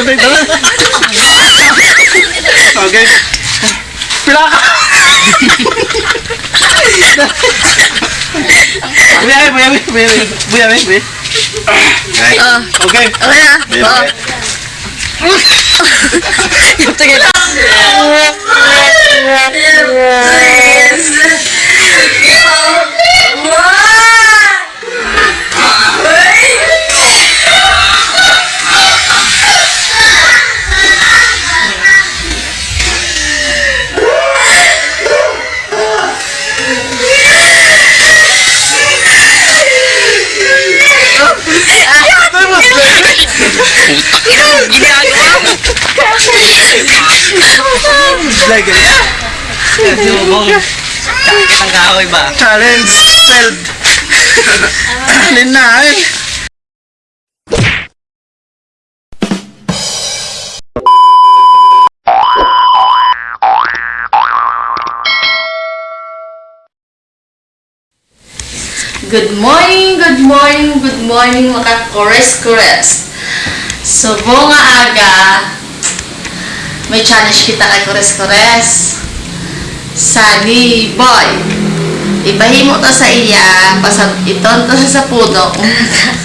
Patay na lang. Okay. Pila ka. Buya, buya, buya, buya, buya, buya, buya. Ah, Okay. okay na. Tingin. Ginagawa mo. Like it. Sumubong. Sakit ang kahoy ba? Challenge failed. Na, alin. Good morning, good morning, good morning mga kores-kores. So, bunga aga, may challenge kita kay kores-kores. Sali boy. Ibahimo to sa iya, pasab iton to sa puno.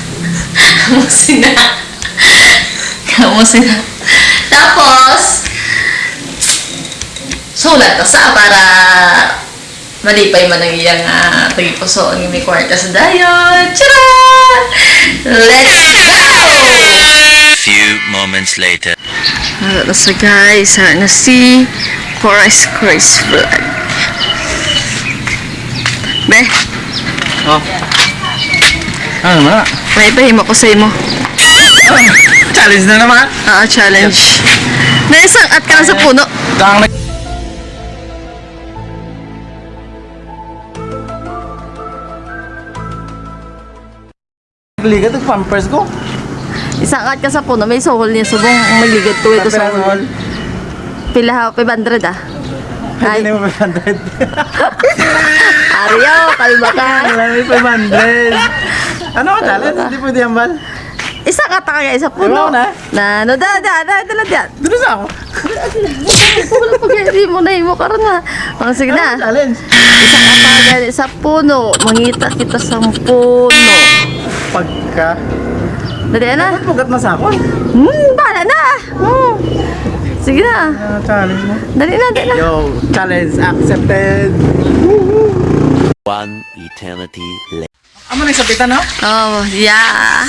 Kamusin na. Kamusin na. Tapos, sulat to sa para malipay man ang iyang uh, tagipusoon ng may kwarta sa dayon. Tara! Let's! Moments later. Ano sa guys, na si Forest Chris Vlog. Be, Oh. Ano na? may pahimo ko sa imo. Challenge na naman. Ah, challenge. Na isang at ka na sa puno. Kang nag... Ligat ang pampers ko. Isang at ka sa puno, may suhol niya. Subong magligid ko ito sa Kapirasol. Pila ha, 500 ah. Ay, Hindi mo 500. Aryo, kalma ka. Wala may 500. Ano ka challenge? Hindi pwede yan, Bal. Isa ka ta kaya isa puno. na? Na, no, da, da, da, da, da, da. Doon sa ako. Wala pag hindi mo na imo karon na. Ang sige na. Isa ka pa gani sa puno. Mangita kita sa puno. Pagka... Dali na. Ba't pugat na sa ako? Hmm, bala na. Hmm. Sige na. Ah, challenge na. Dali na, dali na. Yo, challenge accepted. One eternity later. Amo na isapitan, no? Oh, yeah.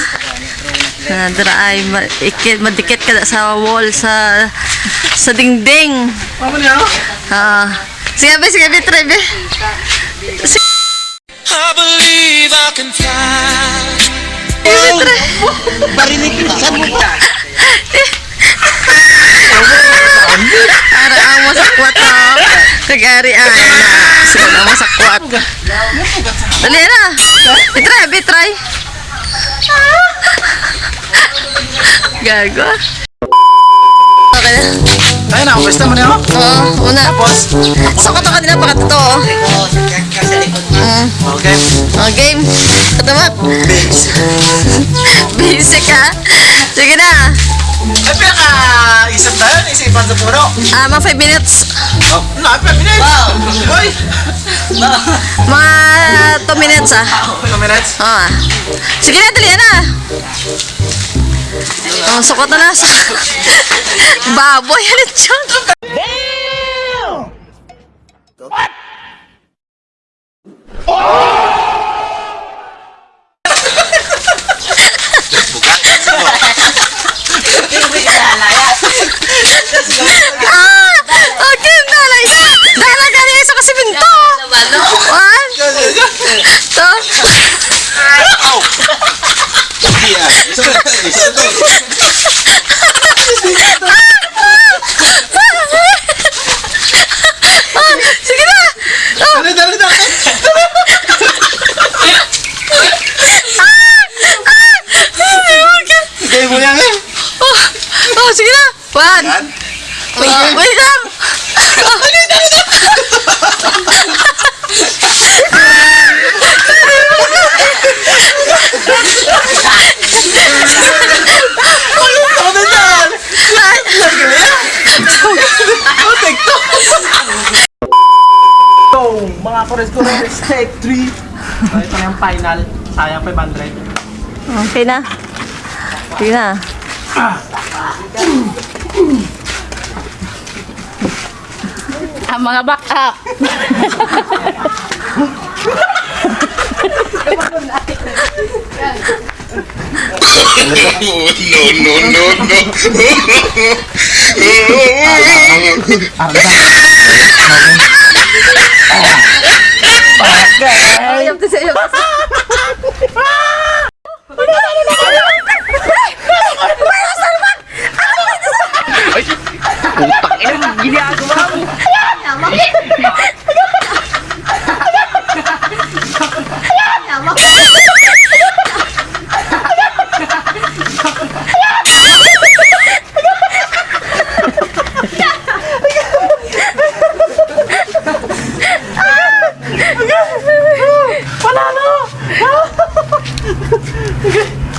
Na ay ma- ikit madikit ka na sa wall sa sa dingding. Amo niya, no? Ah. Sige, be, sige, be, try, be. I believe I can fly. Sige, be, try. Barinig sa mukha. Para ang mo sa kwarto. Kagari ay na. Sige na mo sa kwat. Dali na. Bitry, bitry. Gago. Okay na. Ay, na, pwesta mo niya, no? Oo, una. Tapos, So, kato ka din ang pakatotoo. Mm. okay. Oh, game. Katamat. Basic ha. Sige na. Ay, pinaka-isip na yun, isipan sa puno. Ah, mga 5 minutes. Oh, no, 5 minutes. Boy! Mga 2 minutes ah. 2 minutes. Ah. Sige na, dali na. Oh, sukot na na. Baboy, ano dyan? yan? Yan? Wait, lang. wait lang! So, mga kores ko ng respect 3. So, ito yung final. Sayang 500. Okay na. Okay na. Ah. Ang mga back up. Ayop to sa'yo. Putang ina, ginagawa mo.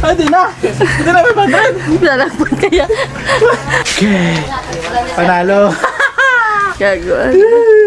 Ay, di na. Hindi na 500. Lalakpan kaya. Panalo. Gagawa.